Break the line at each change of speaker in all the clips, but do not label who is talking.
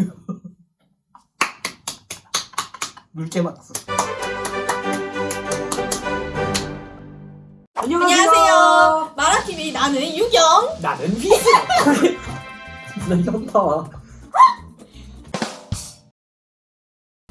물개 맞았어.
안녕하세요. 마라TV 나는 유경.
나는 휘스. 나 현타.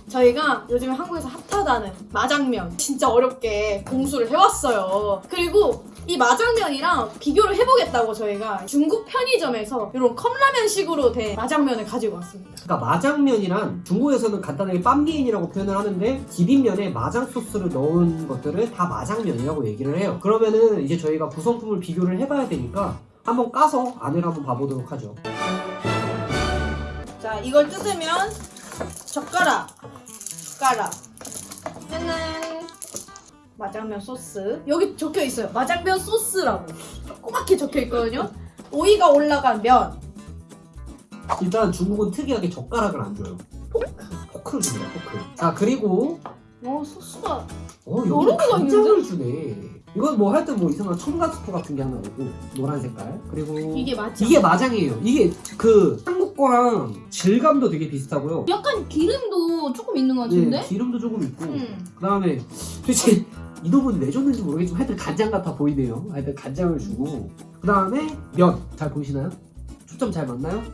저희가 요즘 한국에서 핫하다는 마장면 진짜 어렵게 공수를 해왔어요. 그리고 이 마장면이랑 비교를 해보겠다고 저희가 중국 편의점에서 이런 컵라면식으로 된 마장면을 가지고 왔습니다.
그러니까 마장면이란 중국에서는 간단하게 빰비엔이라고 표현을 하는데 비빔면에 마장 소스를 넣은 것들을 다 마장면이라고 얘기를 해요. 그러면은 이제 저희가 구성품을 비교를 해봐야 되니까 한번 까서 안을 한번 봐보도록 하죠.
자, 이걸 뜯으면 젓가락, 숟가락, 짜잔. 마장면 소스. 여기 적혀 있어요. 마장면 소스라고. 조그맣게 적혀 있거든요. 오이가 올라간 면.
일단 중국은 특이하게 젓가락을 안 줘요. 포크. 포크를 줍니다. 포크. 자 그리고
어, 소스가
어 여기 간장을 주네. 이건 뭐할때뭐 이상한 첨가 스프 같은 게 하나 오고 노란 색깔 그리고
이게 맞죠?
이게 마장이에요. 이게 그 한국 거랑 질감도 되게 비슷하고요.
약간 기름도 조금 있는 것
네, 기름도 조금 있고
음.
그 다음에 도대체 이놈은 왜 줬는지 모르겠지만 하여튼 간장 같아 보이네요. 하여튼 간장을 주고 그 다음에 면 잘 보이시나요? 초점 잘 맞나요? 이렇게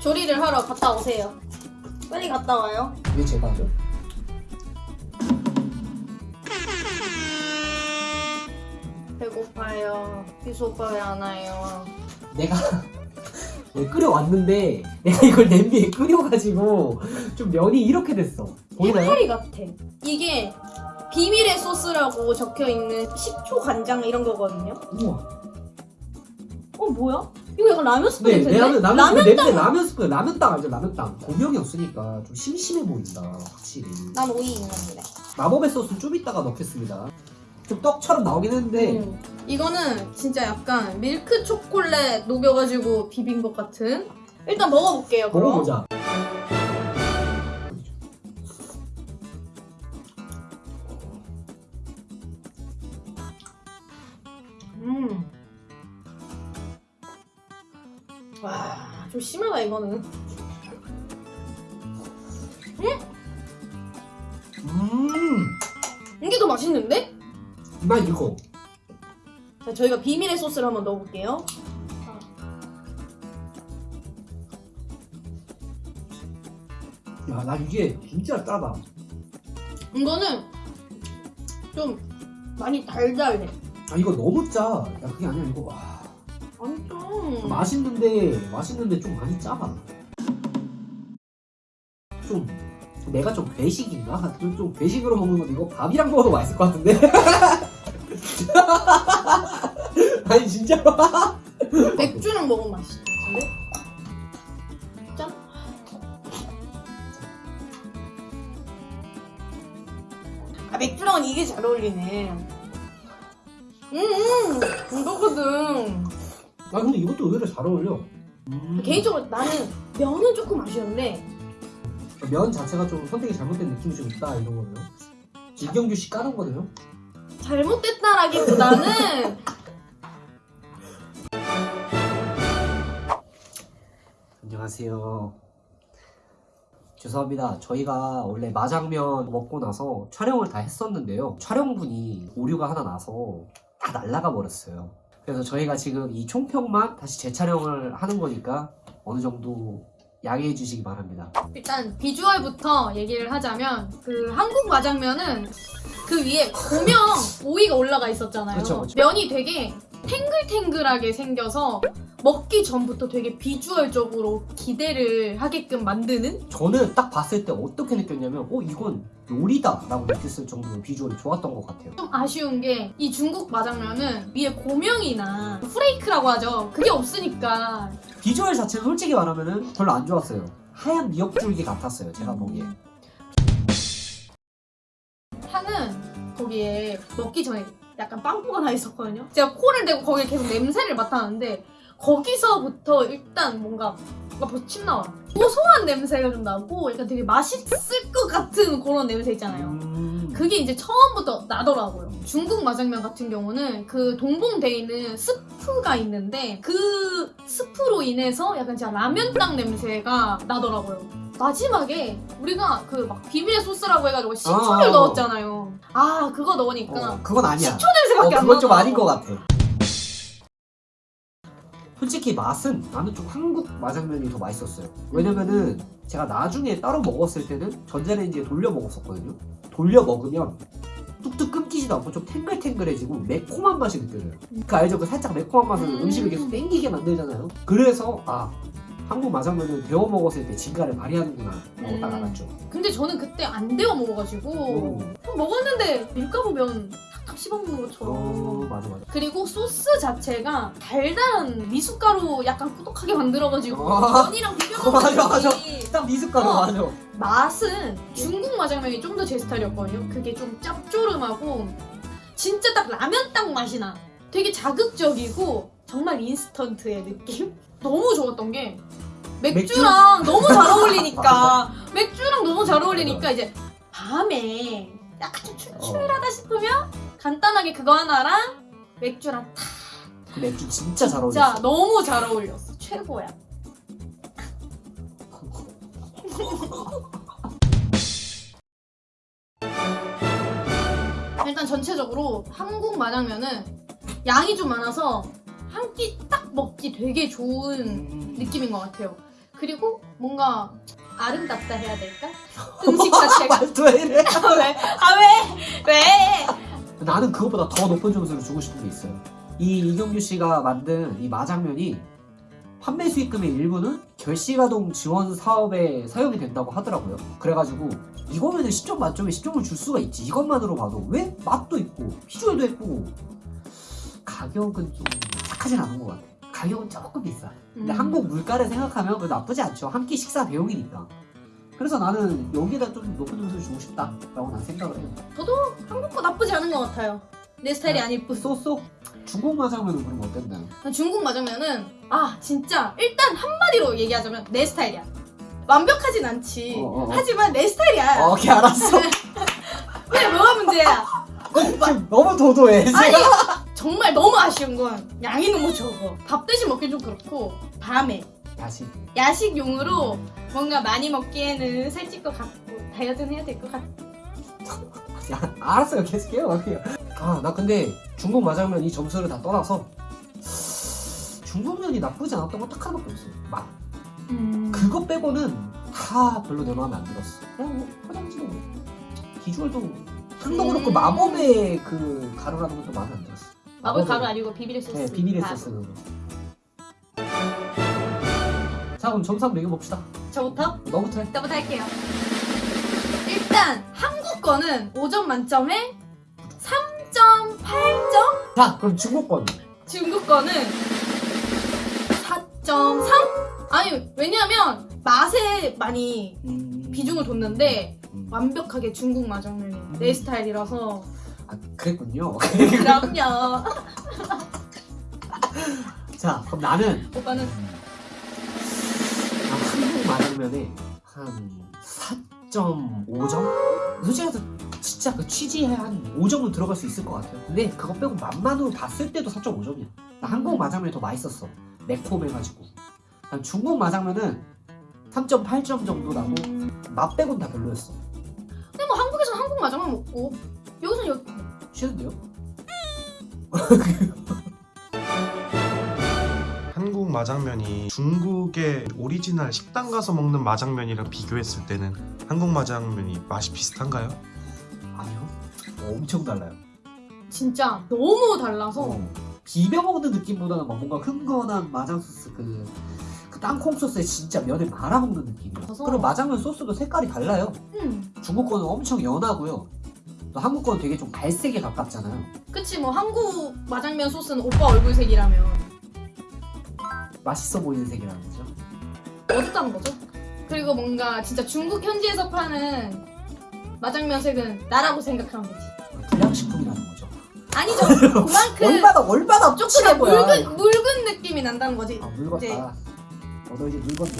조리를 하러 갔다 오세요. 빨리 갔다 와요.
이게 제가 하죠.
배고파요. 비수 오빠 왜 안 와요?
내가 네, 끓여왔는데 내가 이걸 냄비에 끓여가지고 좀 면이 이렇게 됐어. 보이나요?
해파리 같아. 이게 비밀의 소스라고 적혀 있는 식초 간장 이런 거거든요.
우와.
어 뭐야? 이거 약간 라면 스프
네,
냄새인데?
라면 라면
라면
냄새 라면 스프 라면 땅 알죠? 라면 땅. 고명이 없으니까 좀 심심해 보인다. 확실히.
난 오이 있는데.
마법의 소스 좀 이따가 넣겠습니다. 좀 떡처럼 나오긴 했는데
음. 이거는 진짜 약간 밀크 초콜릿 녹여가지고 비빈 것 같은. 일단 먹어볼게요. 그럼.
먹어보자.
와, 좀 심하다 이거는.
음,
이게 더 맛있는데?
나 이거.
자, 저희가 비밀의 소스를 한번 넣어볼게요.
야, 나 이게 진짜 짜다.
이거는 좀 많이 달달해.
아 이거 너무 짜. 야 그게 아니야 이거. 와.
엄청.
맛있는데 맛있는데 좀 많이 짜다. 좀 내가 좀 괴식인가? 좀, 좀 괴식으로 먹는 건데 이거 밥이랑 먹어도 맛있을 것 같은데? 아니 진짜
맥주랑 먹으면 맛있을 것 같은데? 짠. 아, 맥주랑은 이게 잘 어울리네. 음, 음, 이거거든.
아 근데 이것도 의외로 잘 어울려 음.
개인적으로 나는 면은 조금 아쉬운데
면 자체가 좀 선택이 잘못된 느낌이 좀 있다 이런 거네요 이경규 씨 까는 거네요
잘못됐다라기보다는
안녕하세요. 죄송합니다. 저희가 원래 마장면 먹고 나서 촬영을 다 했었는데요. 촬영분이 오류가 하나 나서 다 날라가 버렸어요. 그래서 저희가 지금 이 총평만 다시 재촬영을 하는 거니까 어느 정도 양해해 주시기 바랍니다.
일단 비주얼부터 얘기를 하자면 그 한국 마장면은 그 위에 고명 오이가 올라가 있었잖아요.
그쵸, 그쵸.
면이 되게 탱글탱글하게 생겨서 먹기 전부터 되게 비주얼적으로 기대를 하게끔 만드는
저는 딱 봤을 때 어떻게 느꼈냐면 어 이건 요리다 라고 느꼈을 정도로 비주얼이 좋았던 것 같아요.
좀 아쉬운 게 이 중국 마장면은 위에 고명이나 프레이크라고 하죠. 그게 없으니까
비주얼 자체는 솔직히 말하면 별로 안 좋았어요. 하얀 미역줄기 같았어요. 제가 보기에.
향은 거기에 먹기 전에 약간 빵꾸가 나 있었거든요. 제가 코를 대고 거기에 계속 냄새를 맡았는데 거기서부터 일단 뭔가 뭔가 벌써 침 나와. 고소한 냄새가 좀 나고 약간 되게 맛있을 것 같은 그런 냄새 있잖아요.
음.
그게 이제 처음부터 나더라고요. 중국 마장면 같은 경우는 그 동봉돼 있는 스프가 있는데 그 스프로 인해서 약간 진짜 라면 땅 냄새가 나더라고요. 마지막에 우리가 그 막 비밀의 소스라고 해가지고 식초를
아.
넣었잖아요. 아 그거 넣으니까
어, 그건 아니야.
식초 냄새밖에
어,
안
그건 좀. 아닌 것 같아. 솔직히 맛은 나는 좀 한국 마장면이 더 맛있었어요. 왜냐면은 제가 나중에 따로 먹었을 때는 전자레인지에 돌려 먹었었거든요. 돌려 먹으면 뚝뚝 끊기지도 않고 좀 탱글탱글해지고 매콤한 맛이 느껴져요. 그 알죠? 그 살짝 매콤한 맛은
음.
음. 식을 계속 땡기게 만들잖아요. 그래서 아 한국 마장면은 데워 먹었을 때 진가를 발휘하는구나 딱
음.
알았죠.
근데 저는 그때 안 데워 먹어가지고
음.
먹었는데 밀가루 면 탁탁 씹어먹는 것처럼
어 맞아 맞아.
그리고 소스 자체가 달달한 미숫가루 약간 꾸덕하게 만들어가지고
아.
면이랑 비벼
어, 맞아, 맞아. 딱 미숫가루
어.
맞아.
맛은 중국 마장면이 좀 더 제 스타일이었거든요. 그게 좀 짭조름하고 진짜 딱 라면 땅 맛이 나. 되게 자극적이고 정말 인스턴트의 느낌? 너무 좋았던 게 맥주랑 너무 잘 어울리니까 맥주랑 너무 잘 어울리니까 이제 밤에 약간 좀 출출하다 싶으면 간단하게 그거 하나랑 맥주랑
탁그 맥주 진짜 잘
진짜
어울렸어.
너무 잘 어울렸어. 최고야. 일단 전체적으로 한국 마장면은 양이 좀 많아서 한 끼 딱 먹기 되게 좋은
음.
느낌인 것 같아요. 그리고 뭔가 아름답다 해야 될까? 음식 자체가
말투 이래?
아, 왜? 아 왜? 왜?
나는 그것보다 더 높은 점수를 주고 싶은 게 있어요. 이 이경규 씨가 만든 이 마장면이 판매 수익금의 일부는 결시가동 지원 사업에 사용이 된다고 하더라고요. 그래가지고 이거면은 10점 만점에 10점을 줄 수가 있지. 이것만으로 봐도 왜 맛도 있고 비주얼도 예쁘고 가격은 좀 착하진 않은 것 같아. 가격은 조금 비싸. 근데
음.
한국 물가를 생각하면 그래도 나쁘지 않죠. 한 끼 식사 대용이니까. 그래서 나는 여기다 좀 높은 점수를 주고 싶다 라고 난 생각을 해요.
저도 한국 거 나쁘지 않은 것 같아요. 내 스타일이 아닐 뿐.
쏘쏘 중국 마장면은 그럼 어땠나요?
중국 마장면은 아 진짜 일단 한마디로 얘기하자면 내 스타일이야. 완벽하진 않지.
어, 어, 어.
하지만 내 스타일이야.
어, 오케이 알았어.
왜 뭐가 문제야?
너무 도도해.
아니 정말 너무 아쉬운 건 양이 너무 적어. 밥 대신 먹기 좀 그렇고 밤에
다시.
야식용으로 뭔가 많이 먹기에는 살찔 것 같고 다이어트는 해야 될 것 같고.
야, 알았어요. 계속해요. 그냥. 아, 나 근데 중국 마장면 이 점수를 다 떠나서 중국면이 나쁘지 않았던 건 딱 하나밖에 없어. 맛.
음.
그거 빼고는 다 별로 내 마음에 안 들었어. 그냥 뭐 포장지도 뭐 비주얼도 향도
음.
그렇고 마법의 그 가루라는 것도 마음에 안 들었어.
마블 가루 아니고 비비레 소스.
네, 비밀의
가루.
소스는. 자, 그럼 점수 한번 매겨 봅시다.
저부터?
너부터 해.
저부터 할게요. 일단 한국 거는 5점 만점에 3.8점.
자, 그럼 중국 건.
중국 거는 4.3? 아니 왜냐면 맛에 많이
음...
비중을 뒀는데
음.
완벽하게 중국 마장면이 내 스타일이라서
아, 그랬군요.
그럼요.
자, 그럼 나는
오빠는
아, 한국 마장면에 한 4.5점? 솔직히 해서 진짜 그 취지에 한 5점은 들어갈 수 있을 것 같아요. 근데 그거 빼고 맛만으로 봤을 때도 4.5점이야. 나 한국 마장면이 더 맛있었어. 매콤해가지고. 난 중국 마장면은 3.8점 정도 나고
음,
맛 빼고는 다 별로였어.
근데 뭐 한국에서는 한국 마장면 먹고 여기서는 여기
싫은데요?
한국 마장면이 중국의 오리지널 식당 가서 먹는 마장면이랑 비교했을 때는 한국 마장면이 맛이 비슷한가요?
아니요. 어, 엄청 달라요.
진짜 너무 달라서
어, 비벼 먹는 느낌보다는 막 뭔가 흥건한 마장 소스 그, 그 땅콩 소스에 진짜 면을 말아 먹는.
그래서-
그리고 마장면 소스도 색깔이 달라요.
음,
중국 거는 엄청 연하고요. 또 한국 거는 되게 좀 갈색에 가깝잖아요.
그치 뭐 한국 마장면 소스는 오빠 얼굴색이라면
맛있어 보이는 색이라는 거죠.
어둡다는 거죠. 그리고 뭔가 진짜 중국 현지에서 파는 마장면 색은 나라고 생각하는 거지.
불량식품이라는 거죠.
아니죠. 그만큼
얼마나 얼마나
조금. 묽은 묽은 느낌이 난다는 거지.
아 묽었다.
이제-
어, 너 이제 묽었네.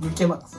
묽게 맞았어.